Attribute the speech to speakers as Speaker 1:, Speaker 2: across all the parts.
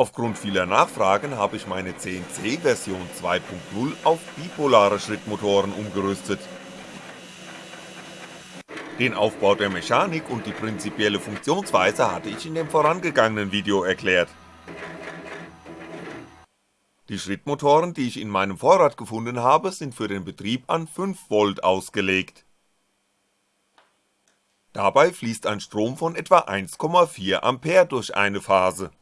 Speaker 1: Aufgrund vieler Nachfragen habe ich meine CNC Version 2.0 auf bipolare Schrittmotoren umgerüstet. Den Aufbau der Mechanik und die prinzipielle Funktionsweise hatte ich in dem vorangegangenen Video erklärt. Die Schrittmotoren, die ich in meinem Vorrat gefunden habe, sind für den Betrieb an 5V ausgelegt. Dabei fließt ein Strom von etwa 1,4A durch eine Phase.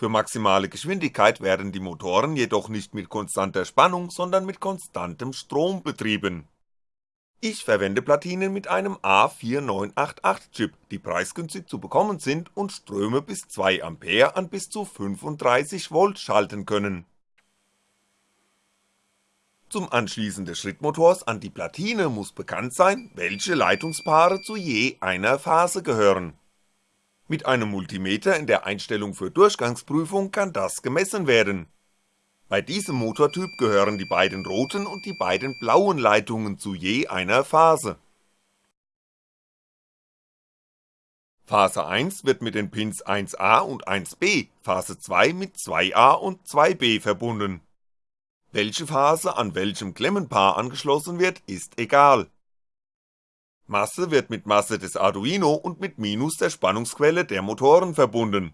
Speaker 1: Für maximale Geschwindigkeit werden die Motoren jedoch nicht mit konstanter Spannung, sondern mit konstantem Strom betrieben ich verwende Platinen mit einem A4988 Chip, die preisgünstig zu bekommen sind und Ströme bis 2A an bis zu 35V schalten können. Zum Anschließen des Schrittmotors an die Platine muss bekannt sein, welche Leitungspaare zu je einer Phase gehören. Mit einem Multimeter in der Einstellung für Durchgangsprüfung kann das gemessen werden bei diesem Motortyp gehören die beiden roten und die beiden blauen Leitungen zu je einer Phase. Phase 1 wird mit den Pins 1A und 1B, Phase 2 mit 2A und 2B verbunden. Welche Phase an welchem Klemmenpaar angeschlossen wird, ist egal. Masse wird mit Masse des Arduino und mit Minus der Spannungsquelle der Motoren verbunden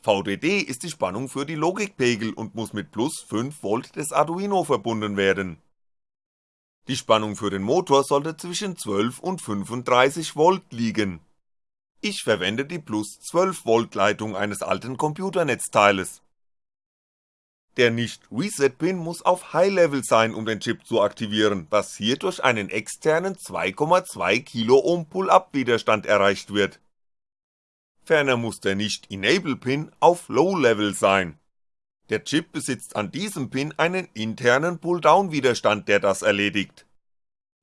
Speaker 1: VDD ist die Spannung für die Logikpegel und muss mit plus 5V des Arduino verbunden werden. Die Spannung für den Motor sollte zwischen 12 und 35V liegen. Ich verwende die plus 12V Leitung eines alten Computernetzteiles. Der Nicht-Reset-Pin muss auf High-Level sein, um den Chip zu aktivieren, was hier durch einen externen 2,2 Pull-Up Widerstand erreicht wird ferner muss der Nicht-Enable-Pin auf Low-Level sein. Der Chip besitzt an diesem Pin einen internen Pull-Down-Widerstand, der das erledigt.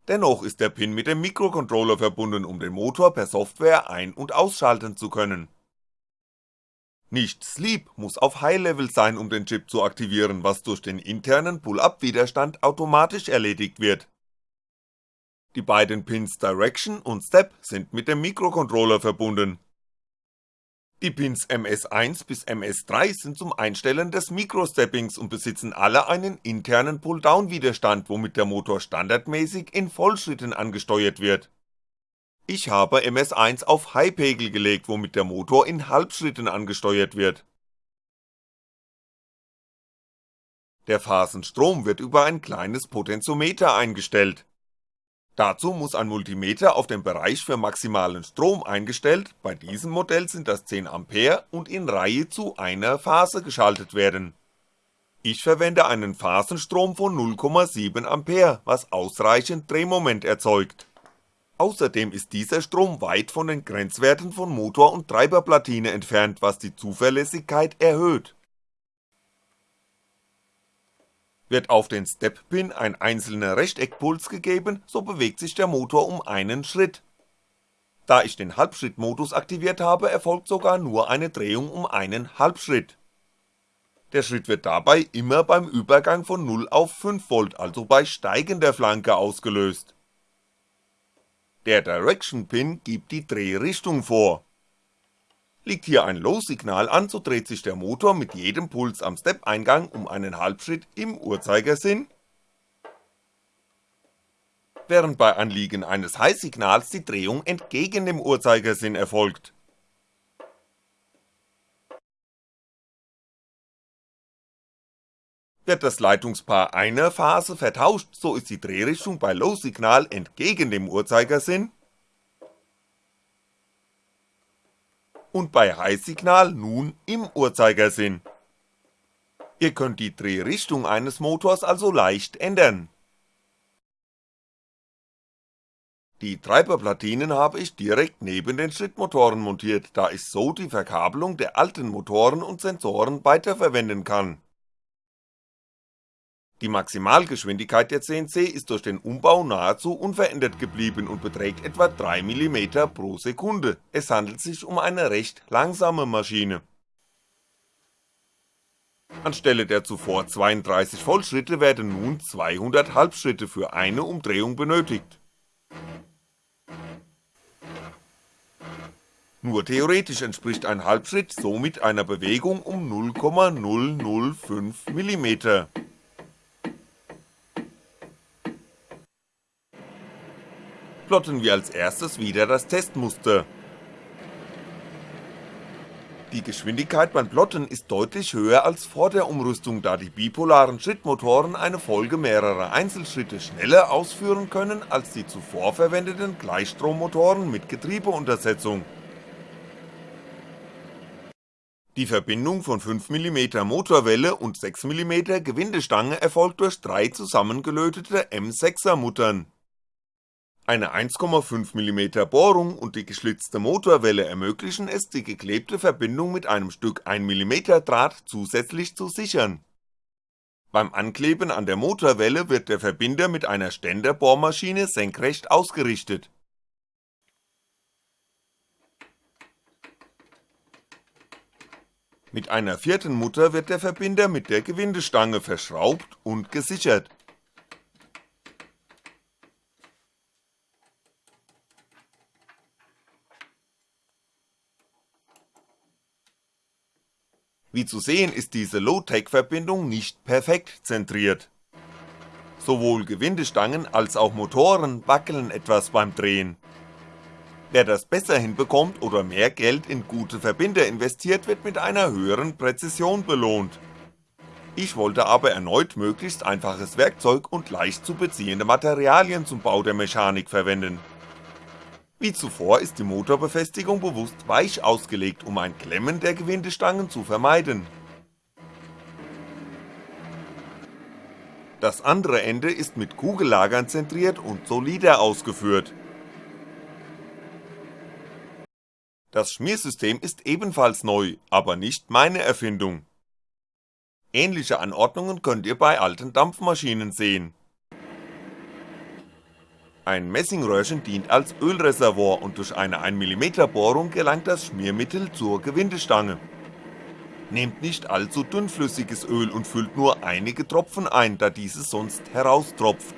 Speaker 1: Dennoch ist der Pin mit dem Mikrocontroller verbunden, um den Motor per Software ein- und ausschalten zu können. Nicht Sleep muss auf High Level sein, um den Chip zu aktivieren, was durch den internen Pull-Up-Widerstand automatisch erledigt wird. Die beiden Pins Direction und Step sind mit dem Mikrocontroller verbunden, die Pins MS1 bis MS3 sind zum Einstellen des Microsteppings und besitzen alle einen internen Pull-Down-Widerstand, womit der Motor standardmäßig in Vollschritten angesteuert wird. Ich habe MS1 auf High-Pegel gelegt, womit der Motor in Halbschritten angesteuert wird. Der Phasenstrom wird über ein kleines Potentiometer eingestellt Dazu muss ein Multimeter auf den Bereich für maximalen Strom eingestellt, bei diesem Modell sind das 10A und in Reihe zu einer Phase geschaltet werden. Ich verwende einen Phasenstrom von 0,7A, was ausreichend Drehmoment erzeugt. Außerdem ist dieser Strom weit von den Grenzwerten von Motor und Treiberplatine entfernt, was die Zuverlässigkeit erhöht wird auf den Step-Pin ein einzelner Rechteckpuls gegeben, so bewegt sich der Motor um einen Schritt. Da ich den Halbschrittmodus aktiviert habe, erfolgt sogar nur eine Drehung um einen Halbschritt. Der Schritt wird dabei immer beim Übergang von 0 auf 5V, also bei steigender Flanke ausgelöst. Der Direction Pin gibt die Drehrichtung vor Liegt hier ein Low-Signal an, so dreht sich der Motor mit jedem Puls am Step-Eingang um einen Halbschritt im Uhrzeigersinn, während bei Anliegen eines High-Signals die Drehung entgegen dem Uhrzeigersinn erfolgt. Wird das Leitungspaar einer Phase vertauscht, so ist die Drehrichtung bei Low-Signal entgegen dem Uhrzeigersinn und bei High-Signal nun im Uhrzeigersinn. Ihr könnt die Drehrichtung eines Motors also leicht ändern. Die Treiberplatinen habe ich direkt neben den Schrittmotoren montiert, da ich so die Verkabelung der alten Motoren und Sensoren weiterverwenden kann die Maximalgeschwindigkeit der CNC ist durch den Umbau nahezu unverändert geblieben und beträgt etwa 3mm pro Sekunde, es handelt sich um eine recht langsame Maschine. Anstelle der zuvor 32 Vollschritte werden nun 200 Halbschritte für eine Umdrehung benötigt Nur theoretisch entspricht ein Halbschritt somit einer Bewegung um 0,005 mm. Plotten wir als erstes wieder das Testmuster. Die Geschwindigkeit beim Plotten ist deutlich höher als vor der Umrüstung, da die bipolaren Schrittmotoren eine Folge mehrerer Einzelschritte schneller ausführen können als die zuvor verwendeten Gleichstrommotoren mit Getriebeuntersetzung. Die Verbindung von 5mm Motorwelle und 6mm Gewindestange erfolgt durch drei zusammengelötete M6er Muttern eine 1,5mm Bohrung und die geschlitzte Motorwelle ermöglichen es, die geklebte Verbindung mit einem Stück 1mm Draht zusätzlich zu sichern. Beim Ankleben an der Motorwelle wird der Verbinder mit einer Ständerbohrmaschine senkrecht ausgerichtet. Mit einer vierten Mutter wird der Verbinder mit der Gewindestange verschraubt und gesichert Wie zu sehen ist diese Low-Tech-Verbindung nicht perfekt zentriert. Sowohl Gewindestangen als auch Motoren wackeln etwas beim Drehen. Wer das besser hinbekommt oder mehr Geld in gute Verbinder investiert, wird mit einer höheren Präzision belohnt. Ich wollte aber erneut möglichst einfaches Werkzeug und leicht zu beziehende Materialien zum Bau der Mechanik verwenden wie zuvor ist die Motorbefestigung bewusst weich ausgelegt, um ein Klemmen der Gewindestangen zu vermeiden. Das andere Ende ist mit Kugellagern zentriert und solider ausgeführt. Das Schmiersystem ist ebenfalls neu, aber nicht meine Erfindung. Ähnliche Anordnungen könnt ihr bei alten Dampfmaschinen sehen ein Messingröhrchen dient als Ölreservoir und durch eine 1mm Bohrung gelangt das Schmiermittel zur Gewindestange. Nehmt nicht allzu dünnflüssiges Öl und füllt nur einige Tropfen ein, da dieses sonst heraustropft.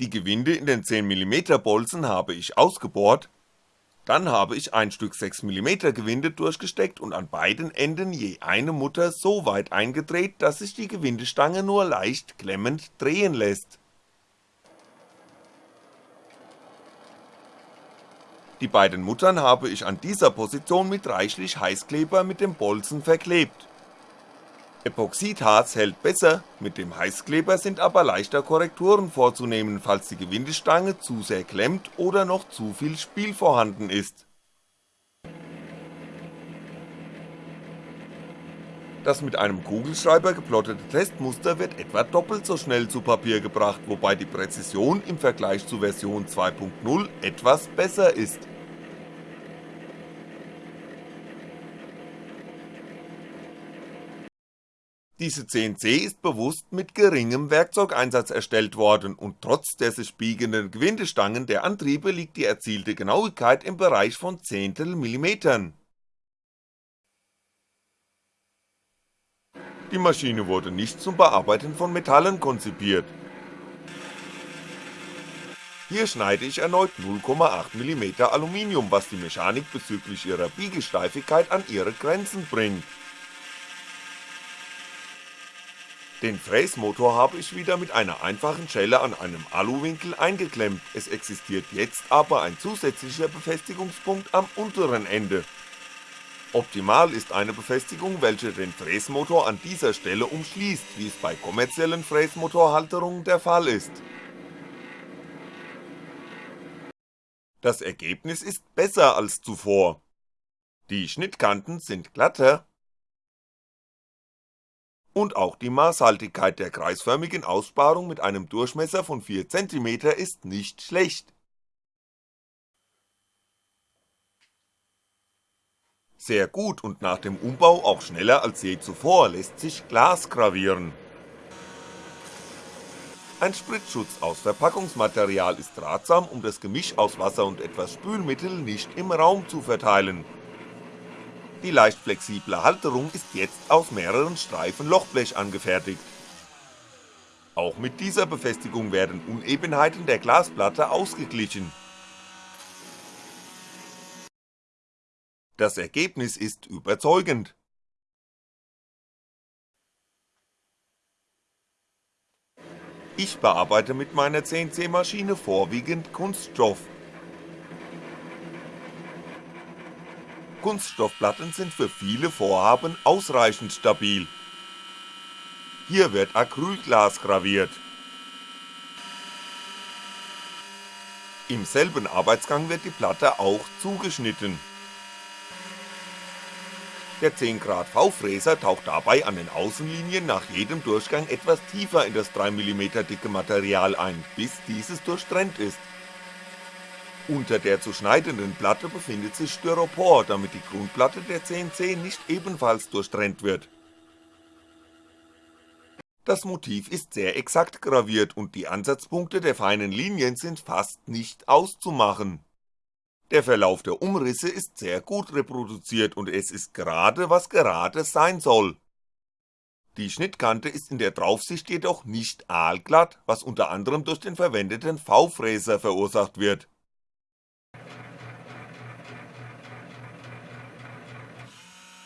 Speaker 1: Die Gewinde in den 10mm Bolzen habe ich ausgebohrt dann habe ich ein Stück 6mm Gewinde durchgesteckt und an beiden Enden je eine Mutter so weit eingedreht, dass sich die Gewindestange nur leicht klemmend drehen lässt. Die beiden Muttern habe ich an dieser Position mit reichlich Heißkleber mit dem Bolzen verklebt Epoxidharz hält besser, mit dem Heißkleber sind aber leichter Korrekturen vorzunehmen, falls die Gewindestange zu sehr klemmt oder noch zu viel Spiel vorhanden ist. Das mit einem Kugelschreiber geplottete Testmuster wird etwa doppelt so schnell zu Papier gebracht, wobei die Präzision im Vergleich zu Version 2.0 etwas besser ist Diese CNC ist bewusst mit geringem Werkzeugeinsatz erstellt worden und trotz der sich biegenden Gewindestangen der Antriebe liegt die erzielte Genauigkeit im Bereich von Zehntelmillimetern. Die Maschine wurde nicht zum Bearbeiten von Metallen konzipiert. Hier schneide ich erneut 0,8mm Aluminium, was die Mechanik bezüglich ihrer Biegesteifigkeit an ihre Grenzen bringt Den Fräsmotor habe ich wieder mit einer einfachen Schelle an einem Aluwinkel eingeklemmt, es existiert jetzt aber ein zusätzlicher Befestigungspunkt am unteren Ende. Optimal ist eine Befestigung, welche den Fräsmotor an dieser Stelle umschließt, wie es bei kommerziellen Fräsmotorhalterungen der Fall ist. Das Ergebnis ist besser als zuvor. Die Schnittkanten sind glatter und auch die Maßhaltigkeit der kreisförmigen Aussparung mit einem Durchmesser von 4cm ist nicht schlecht. Sehr gut und nach dem Umbau auch schneller als je zuvor lässt sich Glas gravieren. Ein Spritzschutz aus Verpackungsmaterial ist ratsam, um das Gemisch aus Wasser und etwas Spülmittel nicht im Raum zu verteilen die leicht flexible Halterung ist jetzt aus mehreren Streifen Lochblech angefertigt. Auch mit dieser Befestigung werden Unebenheiten der Glasplatte ausgeglichen. Das Ergebnis ist überzeugend. Ich bearbeite mit meiner CNC-Maschine vorwiegend Kunststoff Kunststoffplatten sind für viele Vorhaben ausreichend stabil. Hier wird Acrylglas graviert. Im selben Arbeitsgang wird die Platte auch zugeschnitten. Der 10 Grad V-Fräser taucht dabei an den Außenlinien nach jedem Durchgang etwas tiefer in das 3mm dicke Material ein, bis dieses durchtrennt ist. Unter der zu schneidenden Platte befindet sich Styropor, damit die Grundplatte der CNC nicht ebenfalls durchtrennt wird das Motiv ist sehr exakt graviert und die Ansatzpunkte der feinen Linien sind fast nicht auszumachen. Der Verlauf der Umrisse ist sehr gut reproduziert und es ist gerade, was gerade sein soll. Die Schnittkante ist in der Draufsicht jedoch nicht aalglatt, was unter anderem durch den verwendeten V-Fräser verursacht wird.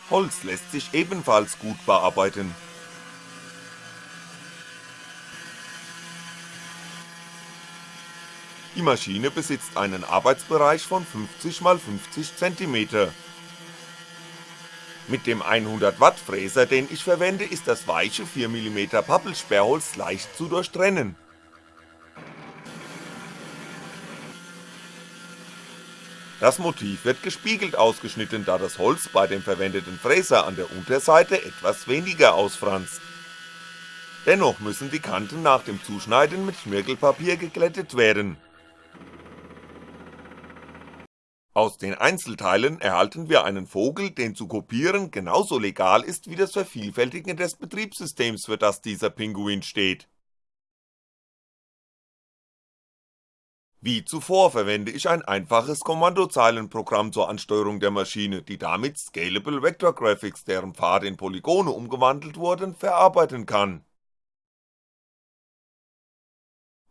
Speaker 1: Holz lässt sich ebenfalls gut bearbeiten, Die Maschine besitzt einen Arbeitsbereich von 50x50cm. Mit dem 100W Fräser, den ich verwende, ist das weiche 4mm Pappelsperrholz leicht zu durchtrennen. Das Motiv wird gespiegelt ausgeschnitten, da das Holz bei dem verwendeten Fräser an der Unterseite etwas weniger ausfranst. Dennoch müssen die Kanten nach dem Zuschneiden mit Schmirgelpapier geglättet werden Aus den Einzelteilen erhalten wir einen Vogel, den zu kopieren genauso legal ist wie das Vervielfältigen des Betriebssystems, für das dieser Pinguin steht. Wie zuvor verwende ich ein einfaches Kommandozeilenprogramm zur Ansteuerung der Maschine, die damit Scalable Vector Graphics, deren Pfade in Polygone umgewandelt wurden, verarbeiten kann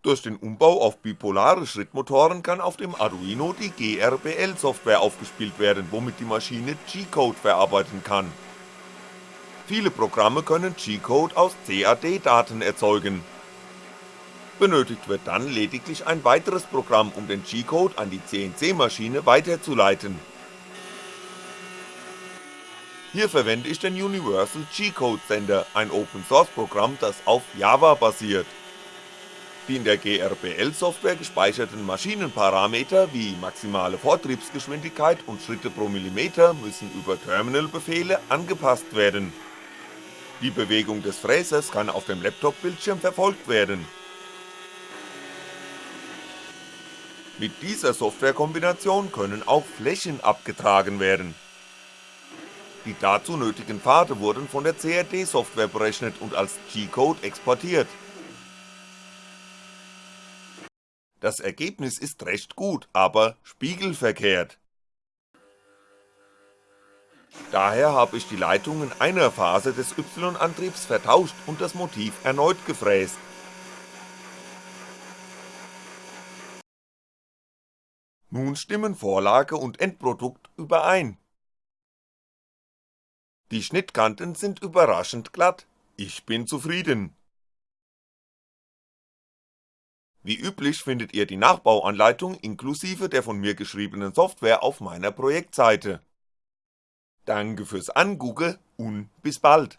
Speaker 1: durch den Umbau auf bipolare Schrittmotoren kann auf dem Arduino die GRBL-Software aufgespielt werden, womit die Maschine G-Code verarbeiten kann. Viele Programme können G-Code aus CAD-Daten erzeugen. Benötigt wird dann lediglich ein weiteres Programm, um den G-Code an die CNC-Maschine weiterzuleiten. Hier verwende ich den Universal G-Code Sender, ein Open-Source-Programm, das auf Java basiert die in der GRBL-Software gespeicherten Maschinenparameter wie maximale Vortriebsgeschwindigkeit und Schritte pro Millimeter müssen über Terminalbefehle angepasst werden. Die Bewegung des Fräsers kann auf dem Laptop-Bildschirm verfolgt werden. Mit dieser Softwarekombination können auch Flächen abgetragen werden. Die dazu nötigen Pfade wurden von der CAD-Software berechnet und als G-Code exportiert Das Ergebnis ist recht gut, aber spiegelverkehrt. Daher habe ich die Leitungen einer Phase des Y-Antriebs vertauscht und das Motiv erneut gefräst. Nun stimmen Vorlage und Endprodukt überein. Die Schnittkanten sind überraschend glatt, ich bin zufrieden. Wie üblich findet ihr die Nachbauanleitung inklusive der von mir geschriebenen Software auf meiner Projektseite. Danke fürs Angugge und bis bald